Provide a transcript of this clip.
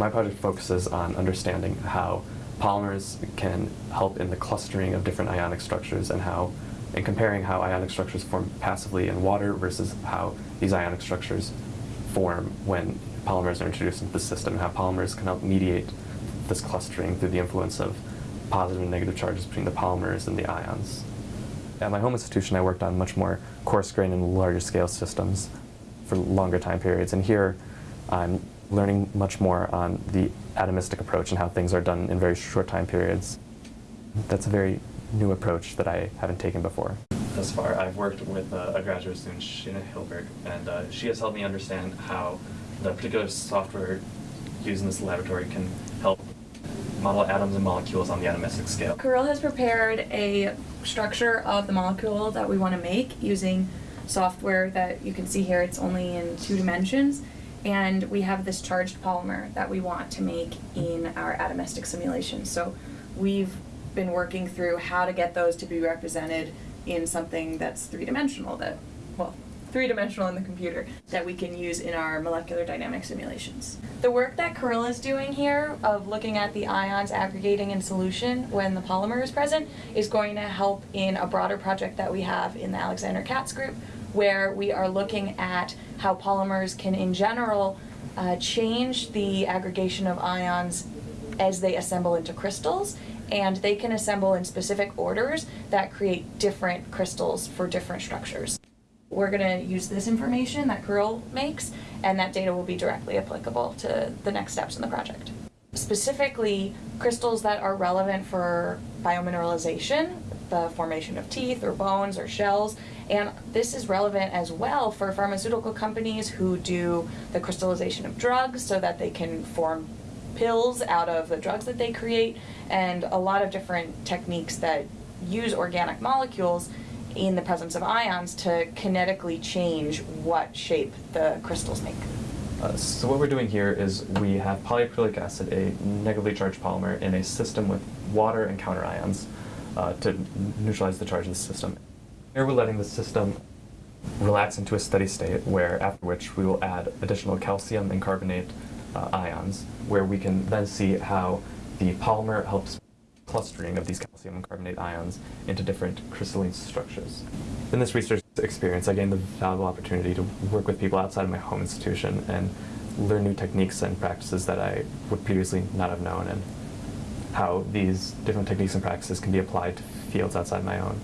My project focuses on understanding how polymers can help in the clustering of different ionic structures and how, and comparing how ionic structures form passively in water versus how these ionic structures form when polymers are introduced into the system and how polymers can help mediate this clustering through the influence of positive and negative charges between the polymers and the ions. At my home institution, I worked on much more coarse grain and larger scale systems for longer time periods. And here, I'm learning much more on the atomistic approach and how things are done in very short time periods. That's a very new approach that I haven't taken before. Thus far, I've worked with uh, a graduate student, Sheena Hilberg, and uh, she has helped me understand how the particular software used in this laboratory can help model atoms and molecules on the atomistic scale. Kirill has prepared a structure of the molecule that we want to make using software that you can see here. It's only in two dimensions. And we have this charged polymer that we want to make in our atomistic simulation. So we've been working through how to get those to be represented in something that's three-dimensional that, well, three-dimensional in the computer that we can use in our molecular dynamic simulations. The work that Kirill is doing here of looking at the ions aggregating in solution when the polymer is present is going to help in a broader project that we have in the Alexander Katz group where we are looking at how polymers can in general uh, change the aggregation of ions as they assemble into crystals and they can assemble in specific orders that create different crystals for different structures. We're going to use this information that Kirill makes, and that data will be directly applicable to the next steps in the project. Specifically, crystals that are relevant for biomineralization, the formation of teeth or bones or shells, and this is relevant as well for pharmaceutical companies who do the crystallization of drugs so that they can form pills out of the drugs that they create, and a lot of different techniques that use organic molecules in the presence of ions to kinetically change what shape the crystals make. Uh, so what we're doing here is we have polyacrylic acid, a negatively charged polymer, in a system with water and counterions uh, to neutralize the charge of the system. Here we're letting the system relax into a steady state where after which we will add additional calcium and carbonate uh, ions where we can then see how the polymer helps clustering of these calcium carbonate ions into different crystalline structures. In this research experience, I gained the valuable opportunity to work with people outside of my home institution and learn new techniques and practices that I would previously not have known and how these different techniques and practices can be applied to fields outside my own.